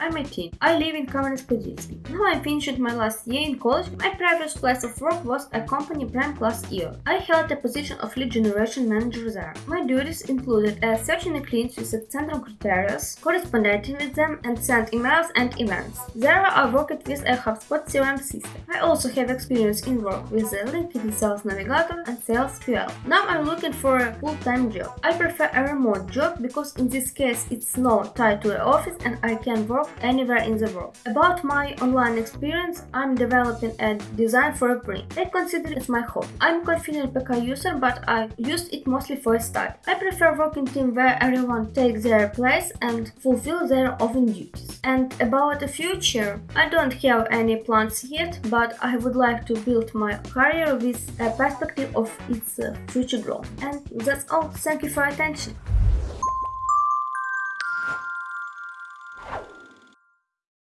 I'm 18. I live in Kamenets-Podilsky. Now I finished my last year in college. My previous place of work was a company prime class EO. I held a position of lead generation manager there. My duties included uh, searching the clients with central criteria, corresponding with them, and send emails and events. There I worked with a HubSpot CRM system. I also have experience in work with the LinkedIn Sales Navigator and Sales QL. Now I'm looking for a full-time job. I prefer a remote job because in this case it's not tied to an office and I can work anywhere in the world. About my online experience, I'm developing a design for a print. I consider it my hobby. I'm confident PK user, but I used it mostly for a start. I prefer working team where everyone takes their place and fulfill their own duties. And about the future, I don't have any plans yet, but I would like to build my career with a perspective of its future growth. And that's all. Thank you for attention.